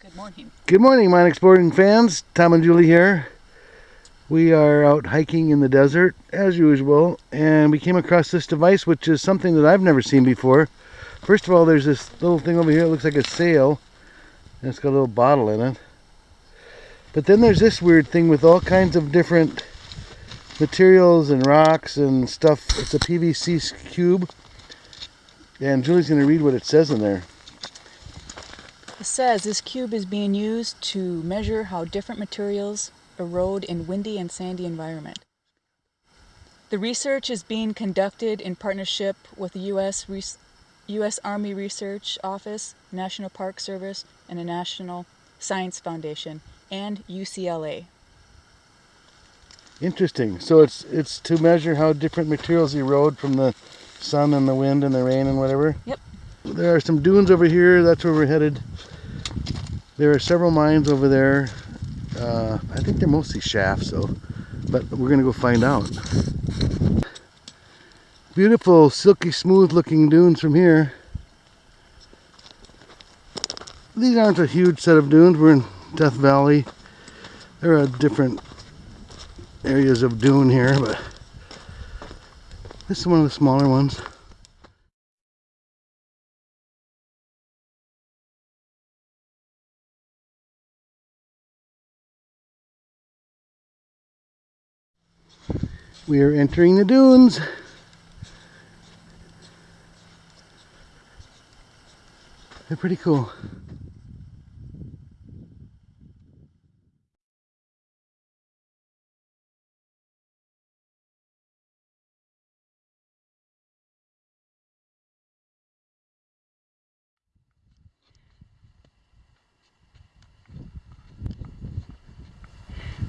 Good morning. Good morning, mine exploring fans. Tom and Julie here. We are out hiking in the desert as usual, and we came across this device, which is something that I've never seen before. First of all, there's this little thing over here. It looks like a sail, and it's got a little bottle in it. But then there's this weird thing with all kinds of different materials and rocks and stuff. It's a PVC cube, and Julie's going to read what it says in there. It says this cube is being used to measure how different materials erode in windy and sandy environment. The research is being conducted in partnership with the U.S. Re U.S. Army Research Office, National Park Service, and the National Science Foundation, and UCLA. Interesting. So it's it's to measure how different materials erode from the sun and the wind and the rain and whatever? Yep. There are some dunes over here. That's where we're headed. There are several mines over there. Uh, I think they're mostly shafts though, but we're gonna go find out. Beautiful, silky smooth looking dunes from here. These aren't a huge set of dunes. We're in Death Valley. There are different areas of dune here, but this is one of the smaller ones. We are entering the dunes. They're pretty cool.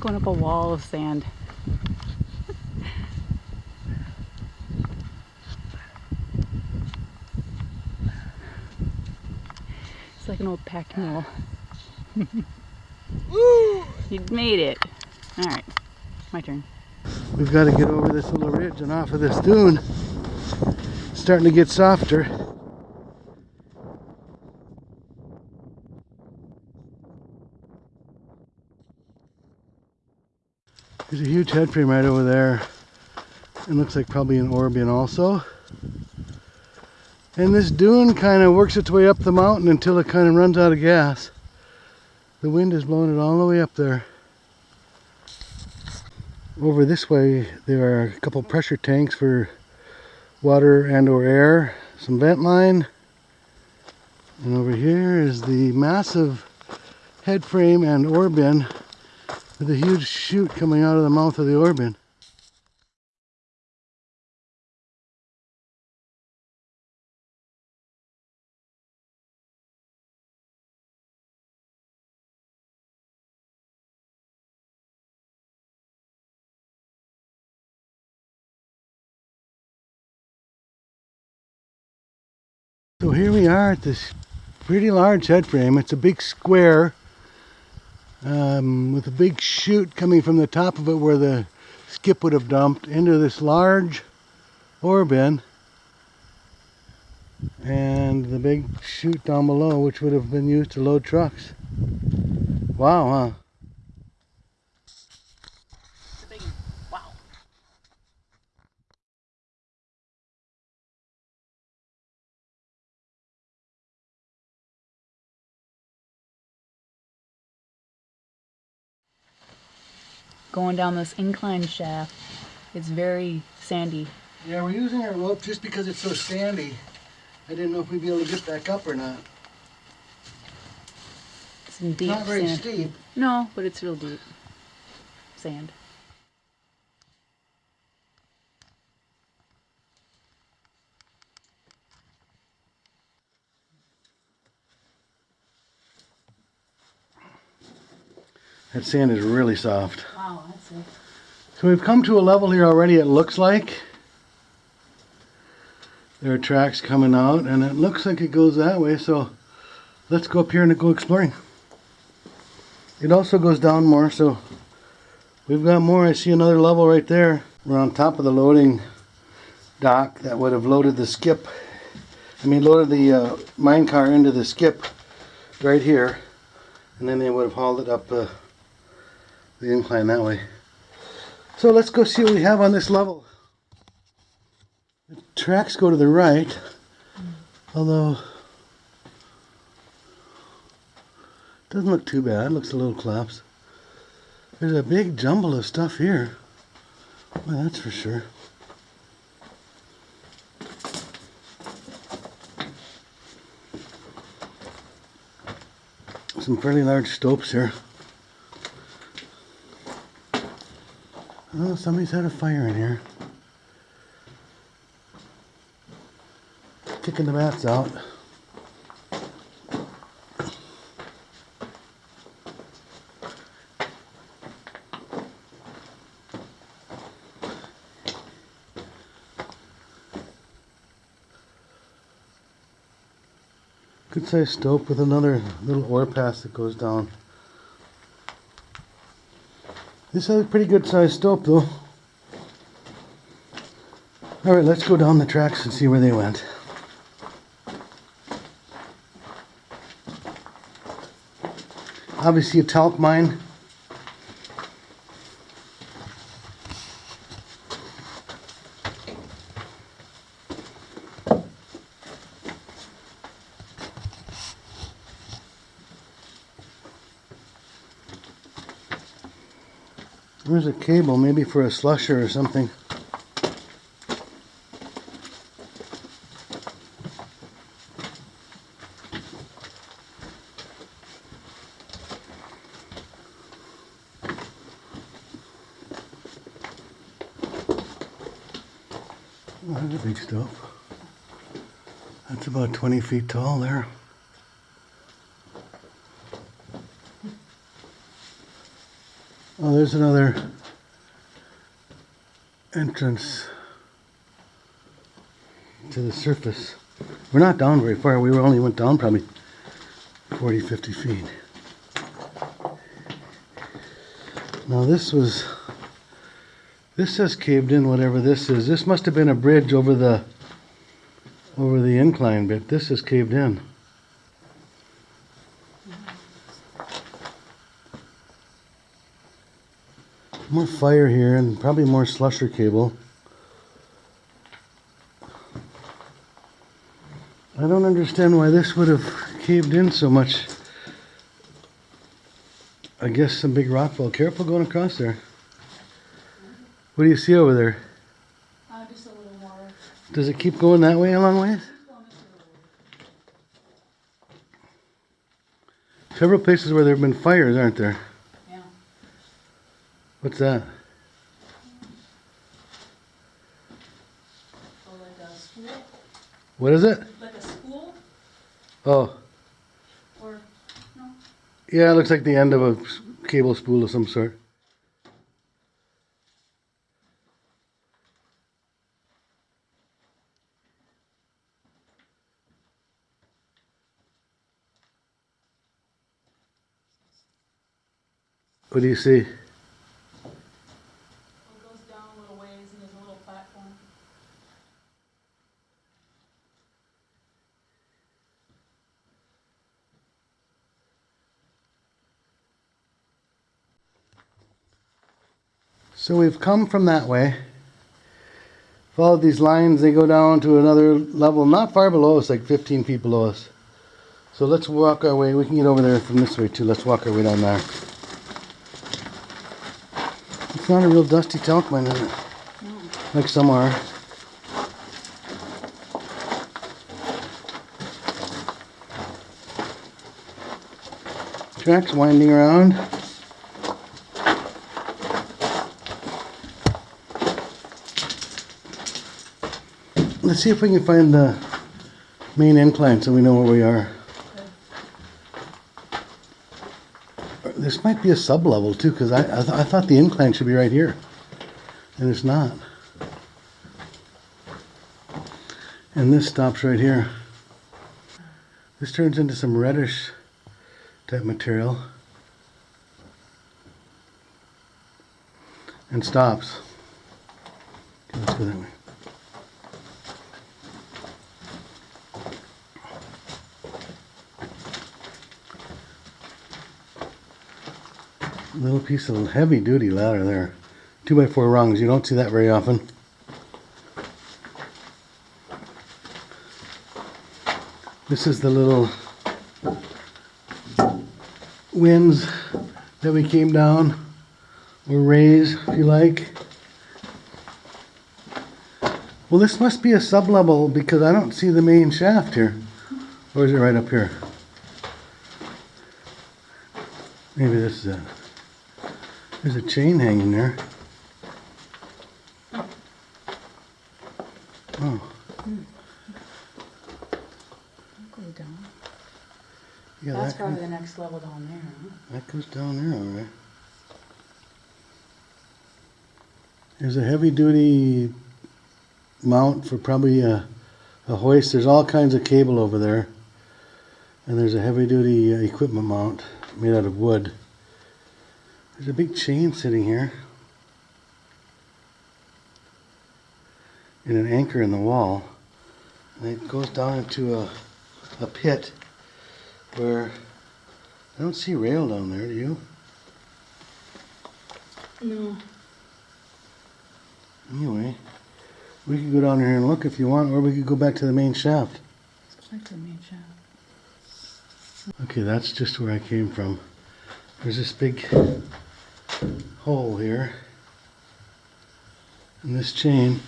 Going up a wall of sand. It's like an old pack mule. you made it. All right, my turn. We've got to get over this little ridge and off of this dune. It's starting to get softer. There's a huge head frame right over there. It looks like probably an ore bin also. And this dune kind of works its way up the mountain until it kind of runs out of gas. The wind is blowing it all the way up there. Over this way there are a couple pressure tanks for water and or air, some vent line. And over here is the massive head frame and ore bin with a huge chute coming out of the mouth of the ore bin. So at this pretty large head frame. It's a big square um, with a big chute coming from the top of it where the skip would have dumped into this large ore bin and the big chute down below which would have been used to load trucks. Wow, huh? Going down this incline shaft. It's very sandy. Yeah, we're using our rope just because it's so sandy. I didn't know if we'd be able to get back up or not. It's in deep Not very sand. steep. No, but it's real deep. Sand. That sand is really soft. So we've come to a level here already, it looks like. There are tracks coming out and it looks like it goes that way, so let's go up here and go exploring. It also goes down more, so we've got more. I see another level right there. We're on top of the loading dock that would have loaded the skip. I mean, loaded the uh, mine car into the skip right here. And then they would have hauled it up uh, the incline that way. So let's go see what we have on this level. The tracks go to the right, although doesn't look too bad. Looks a little collapsed. There's a big jumble of stuff here. Well, that's for sure. Some fairly large stopes here. Oh, somebody's had a fire in here. Kicking the mats out. Good sized stope with another little ore pass that goes down. This is a pretty good sized stope though. Alright, let's go down the tracks and see where they went. Obviously a talc mine. There's a cable, maybe for a slusher or something. That's big stuff. That's about 20 feet tall there. Oh, there's another entrance to the surface. We're not down very far. We only went down probably 40, 50 feet. Now this was, this has caved in whatever this is. This must have been a bridge over the, over the incline bit. This is caved in. More fire here and probably more slusher cable. I don't understand why this would have caved in so much. I guess some big rock fall. Careful going across there. What do you see over there? Uh, just a little more. Does it keep going that way a long ways? Several places where there have been fires, aren't there? What's that? So like a school, What is it? like a school, Oh, or no? yeah, it looks like the end of a cable spool of some sort. What do you see? It goes down a little ways and there's a little platform. So we've come from that way. Followed these lines, they go down to another level, not far below us, like 15 feet below us. So let's walk our way. We can get over there from this way too. Let's walk our way down there. It's not a real dusty talc mine, is it? Like some are. Tracks winding around. Let's see if we can find the main incline so we know where we are. This might be a sub-level too, because I, I, th- I thought the incline should be right here. And it's not. And this stops right here. This turns into some reddish type material. And stops. Okay, let's go that way. Little piece of heavy duty ladder there. Two by four rungs. You don't see that very often. This is the little winze that we came down, or raise, if you like. Well, this must be a sub-level because I don't see the main shaft here. Or is it right up here? Maybe this is it. There's a chain hanging there. Oh, yeah, That's that, probably the next level down there, huh? that goes down there, all right. There's a heavy-duty mount for probably a, a hoist. There's all kinds of cable over there. And there's a heavy-duty uh, equipment mount made out of wood. There's a big chain sitting here. And an anchor in the wall. And it goes down into a, a pit where I don't see rail down there, do you? No. Anyway, we could go down here and look if you want, or we could go back to the main shaft. Let's go back to the main shaft. Okay, that's just where I came from. There's this big hole here. And this chain.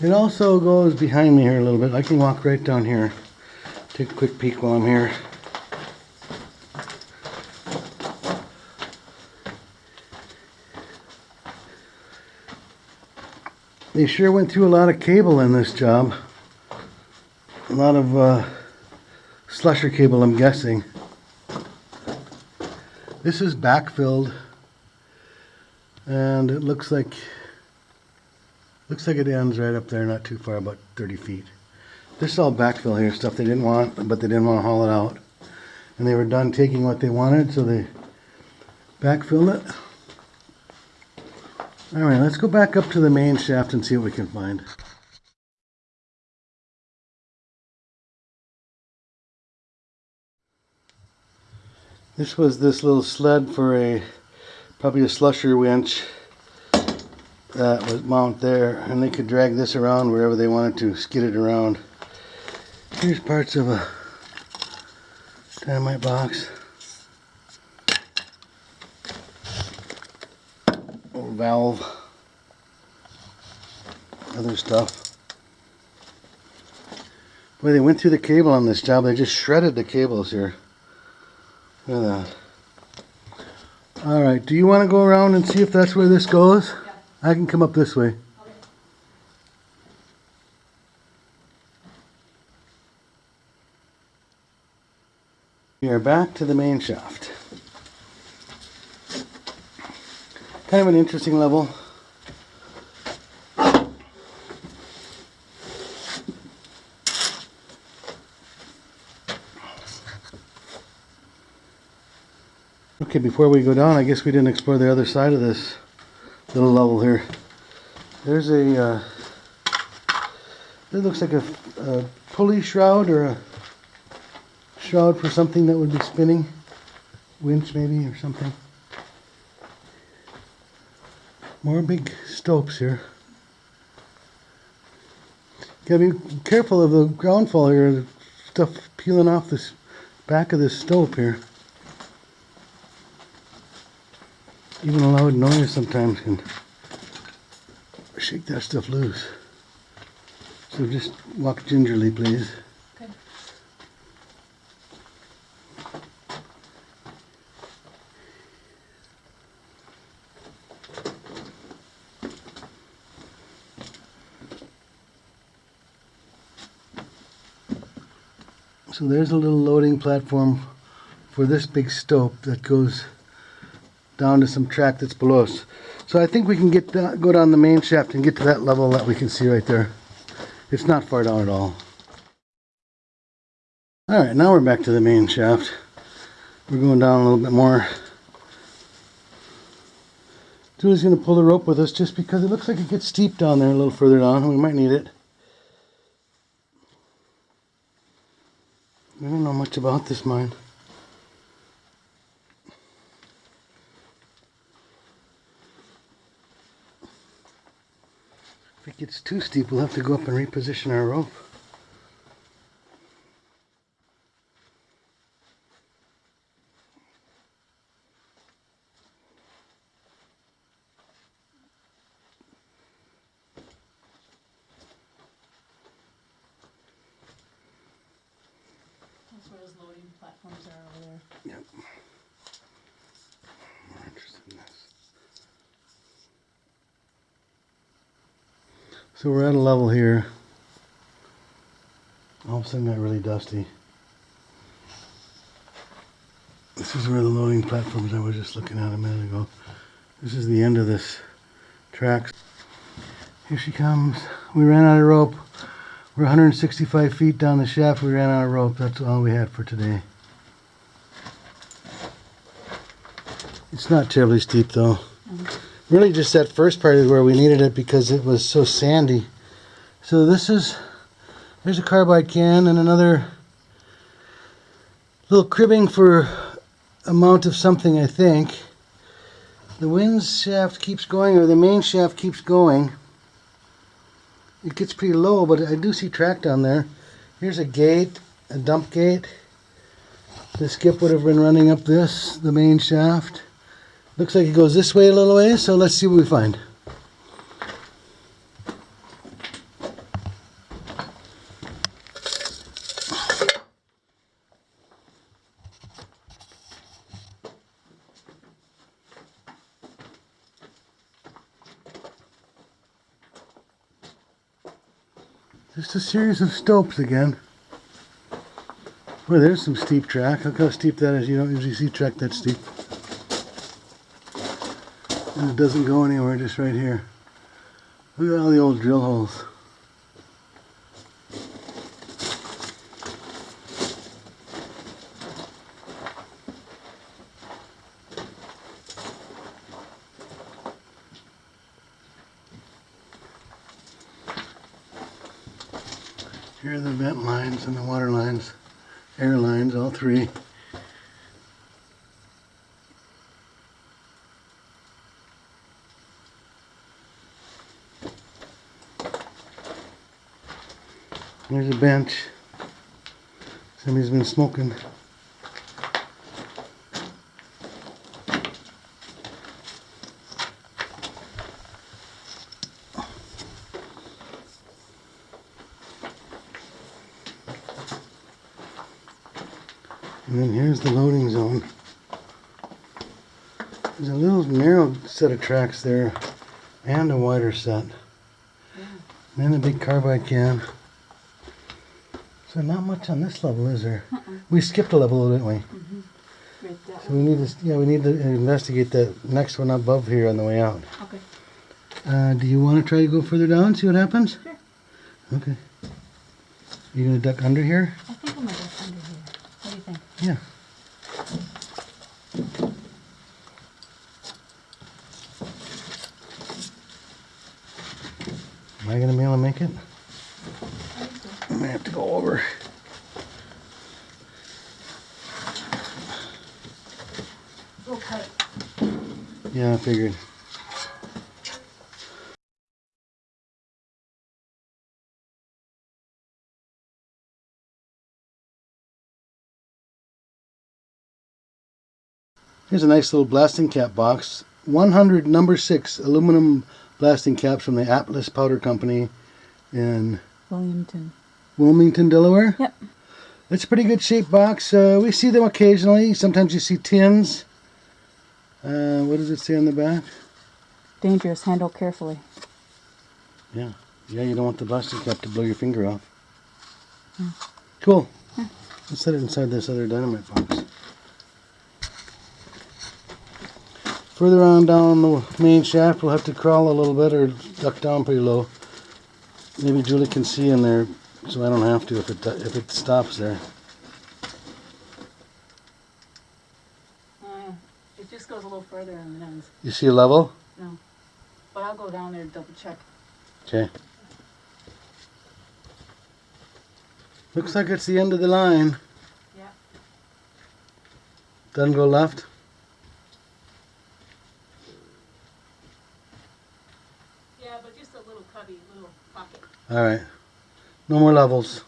It also goes behind me here a little bit. I can walk right down here. Take a quick peek while I'm here. They sure went through a lot of cable in this job. A lot of uh, slusher cable, I'm guessing. This is backfilled, and it looks like looks like it ends right up there, not too far, about 30 feet. This is all backfill here, stuff they didn't want, but they didn't want to haul it out, and they were done taking what they wanted, so they backfilled it. All right, let's go back up to the main shaft and see what we can find. This was this little sled for a, probably a slusher winch that was mount there, and they could drag this around wherever they wanted to, skid it around. Here's parts of a dynamite box. Old valve. Other stuff. Boy, they went through the cable on this job. They just shredded the cables here. Look at that. All right, do you want to go around and see if that's where this goes? I can come up this way. We are back to the main shaft. Kind of an interesting level. Okay, before we go down, I guess we didn't explore the other side of this little level here. There's a, uh, it looks like a, a pulley shroud or a shroud for something that would be spinning. Winch maybe or something. More big stopes here. Gotta be careful of the ground fall here. Stuff peeling off this back of this stope here. Even a loud noise sometimes can shake that stuff loose. So just walk gingerly, please. Okay. So there's a little loading platform for this big stope that goes down to some track that's below us. So I think we can get go down the main shaft and get to that level that we can see right there. It's not far down at all. All right, now we're back to the main shaft. We're going down a little bit more. Julie's going to pull the rope with us just because it looks like it gets steep down there a little further down and we might need it. I don't know much about this mine. It gets too steep, we'll have to go up and reposition our rope. That's where those loading platforms are over there. Yep. More interested in this. So we're at a level here. All of a sudden got really dusty. This is where the loading platforms I was just looking at a minute ago. This is the end of this track. Here she comes. We ran out of rope. We're 165 feet down the shaft. We ran out of rope. That's all we had for today. It's not terribly steep though. Really just that first part is where we needed it because it was so sandy. So this is, there's a carbide can and another little cribbing for amount of something I think. The winze shaft keeps going or the main shaft keeps going. It gets pretty low but I do see track down there. Here's a gate, a dump gate. The skip would have been running up this, the main shaft. Looks like it goes this way a little way, so let's see what we find. Just a series of stopes again. Well, there's some steep track. Look how steep that is. You don't usually see track that steep. And it doesn't go anywhere, just right here. Look at all the old drill holes. Here are the vent lines and the water lines, air lines, all three. There's a bench. Somebody's been smoking. And then here's the loading zone. There's a little narrow set of tracks there and a wider set. And then a big carbide can. So not much on this level, is there? We skipped a level, didn't we? Right, So we need to, yeah, we need to investigate the next one above here on the way out. Okay. Uh, do you want to try to go further down, see what happens? Sure. Okay. You gonna duck under here? I think I'm gonna go under here. What do you think? Yeah. Am I gonna be able to make it? I may have to go over. We'll cut it. Yeah, I figured. Here's a nice little blasting cap box. 100 number 6 aluminum blasting caps from the Atlas Powder Company in Wilmington, Wilmington, Delaware. Yep. It's a pretty good shaped box. Uh, we see them occasionally. Sometimes you see tins. Uh, what does it say on the back? Dangerous. Handle carefully. Yeah. Yeah, you don't want the blasting cap to blow your finger off. Cool. Let's set it inside this other dynamite box. Further on down the main shaft, we'll have to crawl a little bit or duck down pretty low. Maybe Julie can see in there, so I don't have to if it if it stops there. Uh, it just goes a little further and then ends. You see a level? No. But I'll go down there to double check. Okay. Looks like it's the end of the line. Doesn't go left? Yeah, but just a little cubby, little pocket. Alright. No more levels.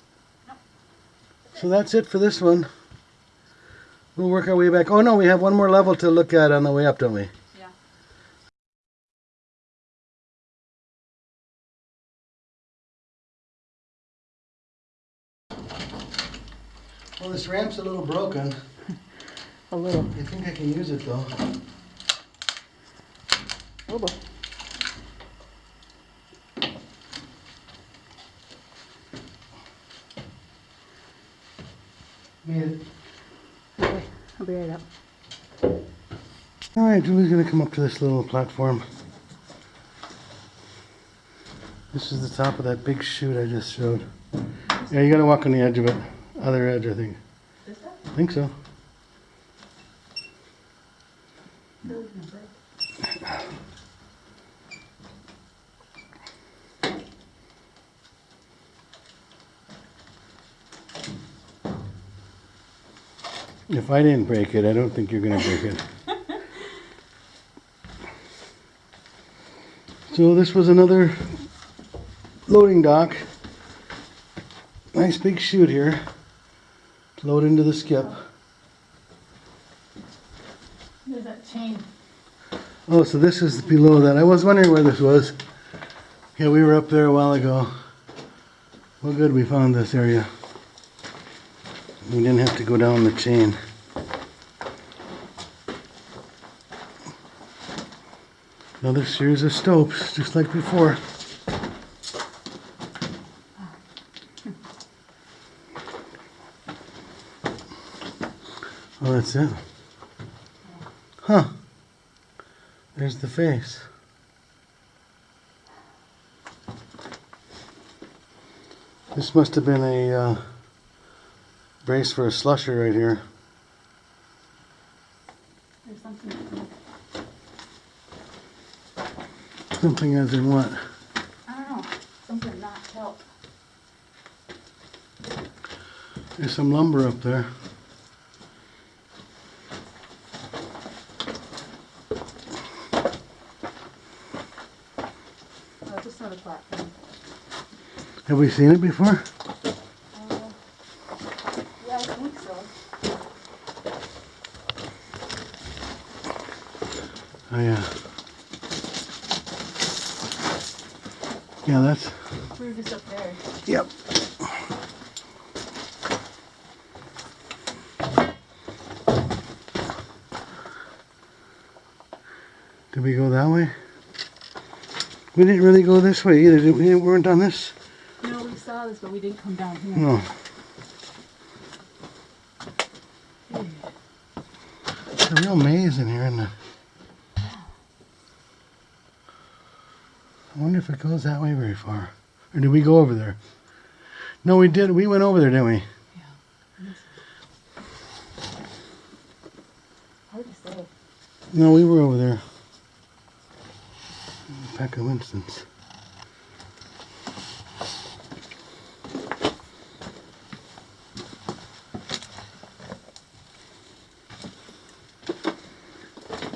No. So that's it for this one. We'll work our way back. Oh no, we have one more level to look at on the way up, don't we? Yeah. Well, this ramp's a little broken. A little. I think I can use it though. Oh boy. Made it. I'll be right up. Alright, Julie's gonna come up to this little platform. This is the top of that big chute I just showed. Yeah, you gotta walk on the edge of it. Other edge, I think. I think so. If I didn't break it, I don't think you're gonna break it. So this was another loading dock. Nice big chute here. to Load into the skip. There's that chain. Oh, so this is below that. I was wondering where this was. Yeah, we were up there a while ago. Well, good, we found this area. We didn't have to go down the chain. Another series of stopes, just like before. Oh, that's it. Huh. There's the face. This must have been a uh, brace for a slusher right here. There's something. Something as in what? I don't know. Something not help. There's some lumber up there. Oh, just another platform. Have we seen it before? Uh, yeah, I think so. Oh yeah. Yeah, that's. We were just up there. Yep. Did we go that way? We didn't really go this way either, did we? We weren't on this? No, we saw this, but we didn't come down here. No. It's a real maze in here, isn't it? I wonder if it goes that way very far. Or did we go over there? No, we did. We went over there, didn't we? Yeah. Hard to say. No, we were over there. Pack of Winston's.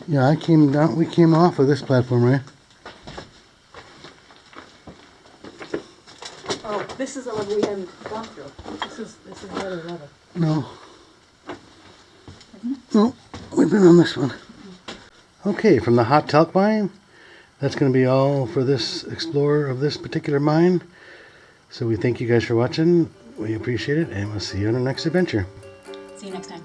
Yeah, I came down. We came off of this platform, right? Oh, this is a level we haven't gone through. This is this is the other level. No. No, we've been on this one. Okay, from the hot talc mine, that's going to be all for this explorer of this particular mine. So we thank you guys for watching. We appreciate it, and we'll see you on our next adventure. See you next time.